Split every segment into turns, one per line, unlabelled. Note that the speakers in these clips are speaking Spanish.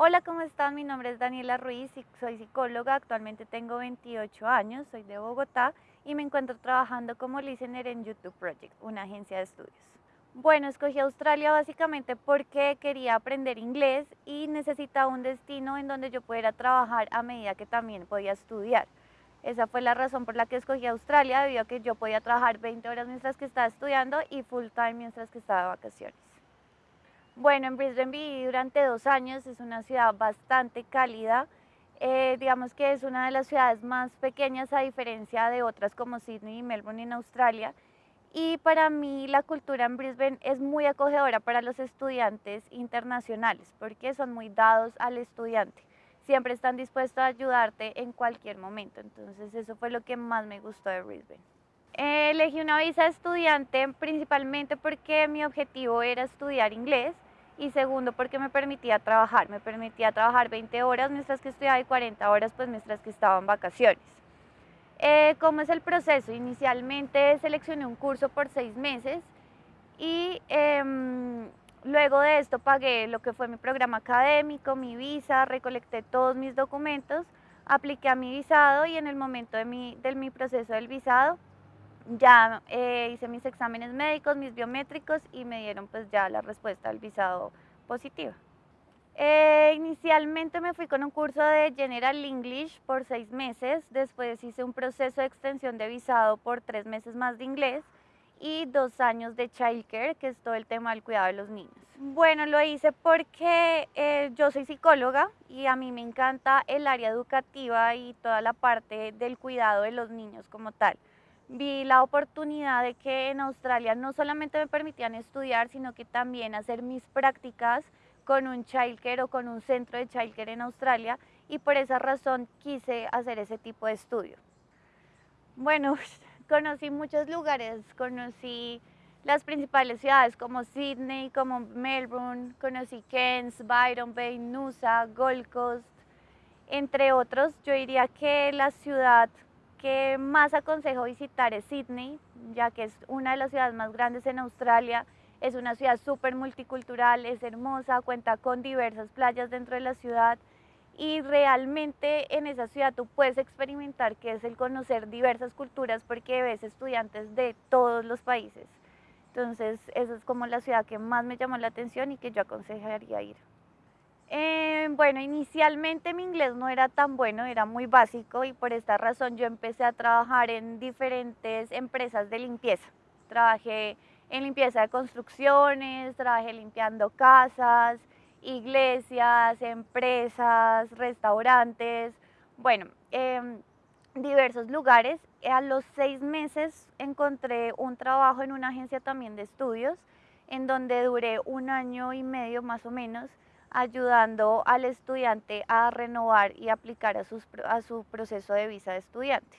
Hola, ¿cómo están? Mi nombre es Daniela Ruiz y soy psicóloga. Actualmente tengo 28 años, soy de Bogotá y me encuentro trabajando como listener en YouTube Project, una agencia de estudios. Bueno, escogí Australia básicamente porque quería aprender inglés y necesitaba un destino en donde yo pudiera trabajar a medida que también podía estudiar. Esa fue la razón por la que escogí Australia, debido a que yo podía trabajar 20 horas mientras que estaba estudiando y full time mientras que estaba de vacaciones. Bueno, en Brisbane viví durante dos años, es una ciudad bastante cálida. Eh, digamos que es una de las ciudades más pequeñas a diferencia de otras como Sydney y Melbourne en Australia. Y para mí la cultura en Brisbane es muy acogedora para los estudiantes internacionales porque son muy dados al estudiante. Siempre están dispuestos a ayudarte en cualquier momento. Entonces eso fue lo que más me gustó de Brisbane. elegí una visa de estudiante principalmente porque mi objetivo era estudiar inglés y segundo porque me permitía trabajar, me permitía trabajar 20 horas mientras que estudiaba y 40 horas pues mientras que estaba en vacaciones. Eh, ¿Cómo es el proceso? Inicialmente seleccioné un curso por seis meses y em, luego de esto pagué lo que fue mi programa académico, mi visa, recolecté todos mis documentos, apliqué a mi visado y en el momento de mi, de mi proceso del visado ya eh, hice mis exámenes médicos, mis biométricos y me dieron pues ya la respuesta al visado positiva. Eh, inicialmente me fui con un curso de General English por seis meses, después hice un proceso de extensión de visado por tres meses más de inglés y dos años de childcare, que es todo el tema del cuidado de los niños. Bueno, lo hice porque eh, yo soy psicóloga y a mí me encanta el área educativa y toda la parte del cuidado de los niños como tal vi la oportunidad de que en Australia no solamente me permitían estudiar, sino que también hacer mis prácticas con un childcare o con un centro de childcare en Australia y por esa razón quise hacer ese tipo de estudio. Bueno, conocí muchos lugares, conocí las principales ciudades como Sydney, como Melbourne, conocí Cairns, Byron Bay, Noosa, Gold Coast, entre otros. Yo diría que la ciudad que más aconsejo visitar es Sydney, ya que es una de las ciudades más grandes en Australia. Es una ciudad súper multicultural, es hermosa, cuenta con diversas playas dentro de la ciudad y realmente en esa ciudad tú puedes experimentar qué es el conocer diversas culturas porque ves estudiantes de todos los países. Entonces, esa es como la ciudad que más me llamó la atención y que yo aconsejaría ir. Eh, bueno, inicialmente mi inglés no era tan bueno, era muy básico y por esta razón yo empecé a trabajar en diferentes empresas de limpieza. Trabajé en limpieza de construcciones, trabajé limpiando casas, iglesias, empresas, restaurantes, bueno, em, diversos lugares. A los seis meses encontré un trabajo en una agencia también de estudios, en donde duré un año y medio más o menos ayudando al estudiante a renovar y aplicar a, su proceso de visa de estudiante.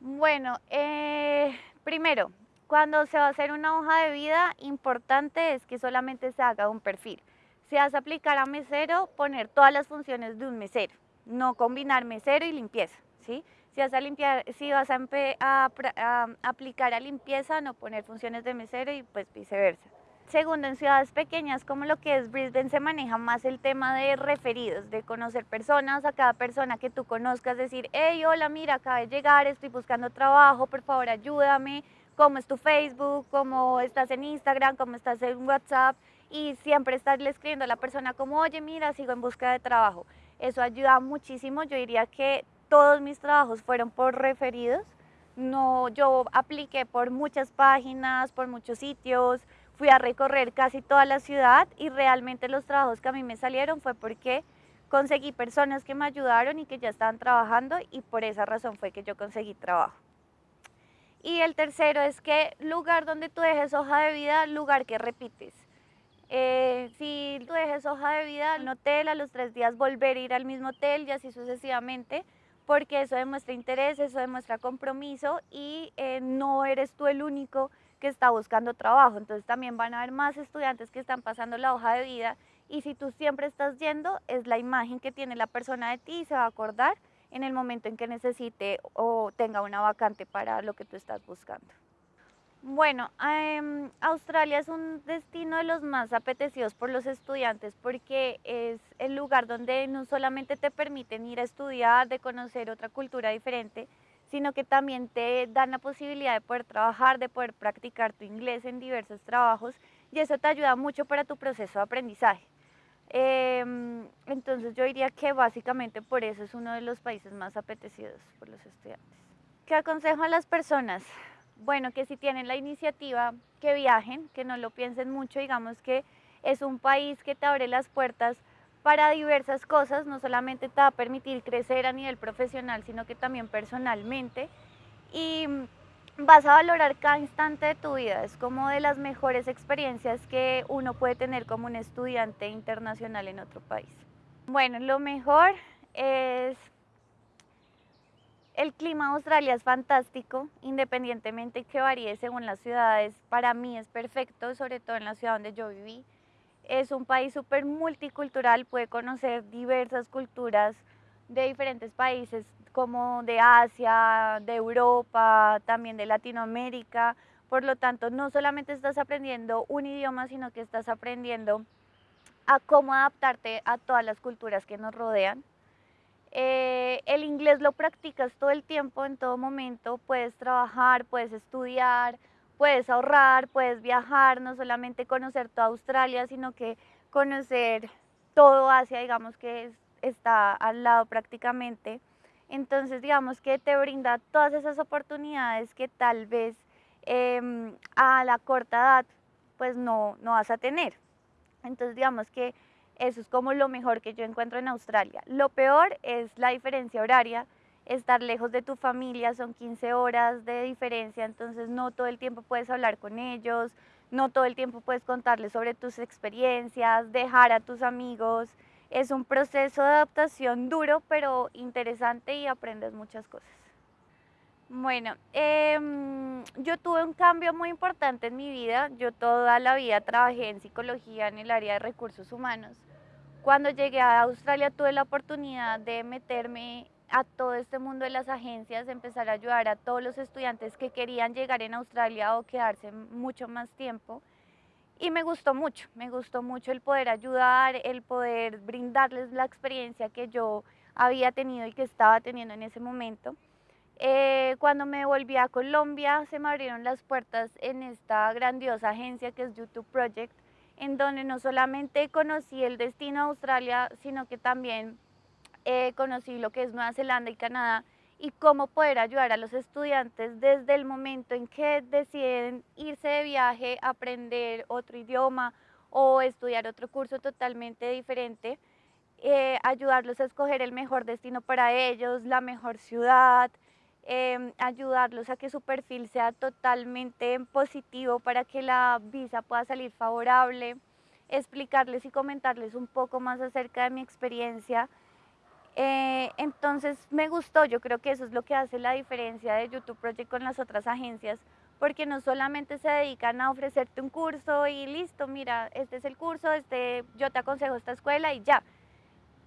Bueno, eh, primero, cuando se va a hacer una hoja de vida, importante es que solamente se haga un perfil. Si vas a aplicar a mesero, poner todas las funciones de un mesero, no combinar mesero y limpieza, ¿sí? Si vas a, limpiar, si vas a aplicar a limpieza, no poner funciones de mesero y pues viceversa. Segundo, en ciudades pequeñas como lo que es Brisbane se maneja más el tema de referidos, de conocer personas, a cada persona que tú conozcas, decir, hey, hola, mira, acabé de llegar, estoy buscando trabajo, por favor ayúdame, cómo es tu Facebook, cómo estás en Instagram, cómo estás en WhatsApp, y siempre estarle escribiendo a la persona como, oye, mira, sigo en busca de trabajo. Eso ayuda muchísimo, yo diría que todos mis trabajos fueron por referidos, no, yo apliqué por muchas páginas, por muchos sitios, fui a recorrer casi toda la ciudad y realmente los trabajos que a mí me salieron fue porque conseguí personas que me ayudaron y que ya estaban trabajando y por esa razón fue que yo conseguí trabajo. Y el tercero es que lugar donde tú dejes hoja de vida, lugar que repites. Eh, si tú dejes hoja de vida en hotel, a los tres días volver a ir al mismo hotel y así sucesivamente, porque eso demuestra interés, eso demuestra compromiso y eh, no eres tú el único que está buscando trabajo. Entonces también van a haber más estudiantes que están pasando la hoja de vida y si tú siempre estás yendo, es la imagen que tiene la persona de ti y se va a acordar en el momento en que necesite o tenga una vacante para lo que tú estás buscando. Bueno, Australia es un destino de los más apetecidos por los estudiantes porque es el lugar donde no solamente te permiten ir a estudiar, de conocer otra cultura diferente, sino que también te dan la posibilidad de poder trabajar, de poder practicar tu inglés en diversos trabajos y eso te ayuda mucho para tu proceso de aprendizaje. Em, entonces yo diría que básicamente por eso es uno de los países más apetecidos por los estudiantes. ¿Qué aconsejo a las personas? Bueno, que si tienen la iniciativa, que viajen, que no lo piensen mucho, digamos que es un país que te abre las puertas para diversas cosas, no solamente te va a permitir crecer a nivel profesional, sino que también personalmente. Y vas a valorar cada instante de tu vida. Es como de las mejores experiencias que uno puede tener como un estudiante internacional en otro país. Bueno, lo mejor es el clima de Australia es fantástico, independientemente que varíe según las ciudades. Para mí es perfecto, sobre todo en la ciudad donde yo viví. Es un país súper multicultural, puede conocer diversas culturas de diferentes países como de Asia, de Europa, también de Latinoamérica. Por lo tanto, no solamente estás aprendiendo un idioma, sino que estás aprendiendo a cómo adaptarte a todas las culturas que nos rodean. Eh, el inglés lo practicas todo el tiempo, en todo momento. Puedes trabajar, puedes estudiar, puedes ahorrar, puedes viajar, no solamente conocer toda Australia, sino que conocer todo Asia, digamos que está al lado prácticamente. Entonces, digamos que te brinda todas esas oportunidades que tal vez em, a la corta edad pues no, no vas a tener. Entonces, digamos que eso es como lo mejor que yo encuentro en Australia. Lo peor es la diferencia horaria, estar lejos de tu familia, son 15 horas de diferencia, entonces no todo el tiempo puedes hablar con ellos, no todo el tiempo puedes contarles sobre tus experiencias, dejar a tus amigos. Es un proceso de adaptación duro, pero interesante y aprendes muchas cosas. Bueno, em, yo tuve un cambio muy importante en mi vida. Yo toda la vida trabajé en psicología en el área de recursos humanos. Cuando llegué a Australia tuve la oportunidad de meterme a todo este mundo de las agencias, empezar a ayudar a todos los estudiantes que querían llegar en Australia o quedarse mucho más tiempo. Y me gustó mucho, me gustó mucho el poder ayudar, el poder brindarles la experiencia que yo había tenido y que estaba teniendo en ese momento. Eh, cuando me volví a Colombia se me abrieron las puertas en esta grandiosa agencia que es YouTube Project, en donde no solamente conocí el destino a Australia, sino que también eh, conocí lo que es Nueva Zelanda y Canadá y cómo poder ayudar a los estudiantes desde el momento en que deciden irse de viaje, aprender otro idioma o estudiar otro curso totalmente diferente, eh, ayudarlos a escoger el mejor destino para ellos, la mejor ciudad, em, ayudarlos a que su perfil sea totalmente positivo para que la visa pueda salir favorable, explicarles y comentarles un poco más acerca de mi experiencia eh, entonces me gustó, yo creo que eso es lo que hace la diferencia de YouTube Project con las otras agencias, porque no solamente se dedican a ofrecerte un curso y listo, mira, este es el curso, este, yo te aconsejo esta escuela y ya.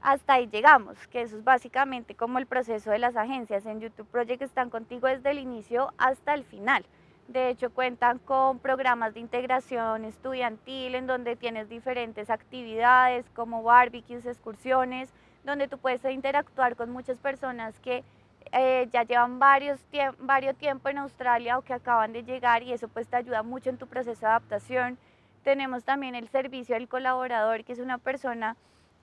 Hasta ahí llegamos, que eso es básicamente como el proceso de las agencias. En YouTube Project están contigo desde el inicio hasta el final. De hecho, cuentan con programas de integración estudiantil en donde tienes diferentes actividades como barbecues, excursiones, donde tú puedes interactuar con muchas personas que eh, ya llevan varios, varios tiempo en Australia o que acaban de llegar y eso pues te ayuda mucho en tu proceso de adaptación. Tenemos también el servicio del colaborador, que es una persona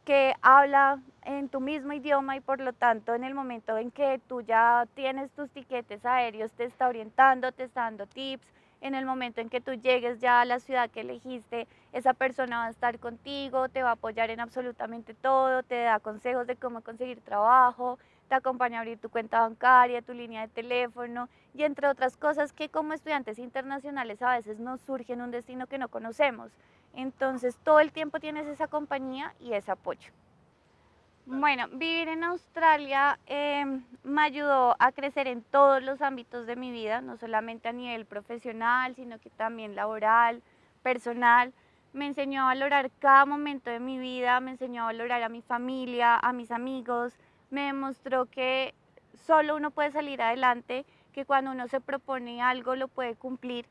que habla en tu mismo idioma y por lo tanto en el momento en que tú ya tienes tus tiquetes aéreos te está orientando, te está dando tips, en el momento en que tú llegues ya a la ciudad que elegiste, esa persona va a estar contigo, te va a apoyar en absolutamente todo, te da consejos de cómo conseguir trabajo, te acompaña a abrir tu cuenta bancaria, tu línea de teléfono y entre otras cosas que como estudiantes internacionales a veces nos surge en un destino que no conocemos. Entonces todo el tiempo tienes esa compañía y ese apoyo. Bueno, vivir en Australia em, me ayudó a crecer en todos los ámbitos de mi vida, no solamente a nivel profesional, sino que también laboral, personal. Me enseñó a valorar cada momento de mi vida, me enseñó a valorar a mi familia, a mis amigos, me demostró que solo uno puede salir adelante, que cuando uno se propone algo lo puede cumplir.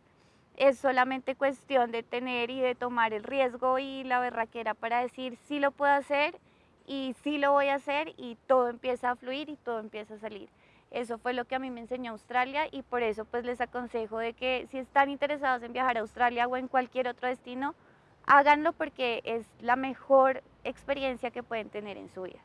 Es solamente cuestión de tener y de tomar el riesgo y la berraquera para decir si lo puedo hacer y sí lo voy a hacer y todo empieza a fluir y todo empieza a salir. Eso fue lo que a mí me enseñó Australia y por eso pues les aconsejo de que si están interesados en viajar a Australia o en cualquier otro destino, háganlo porque es la mejor experiencia que pueden tener en su vida.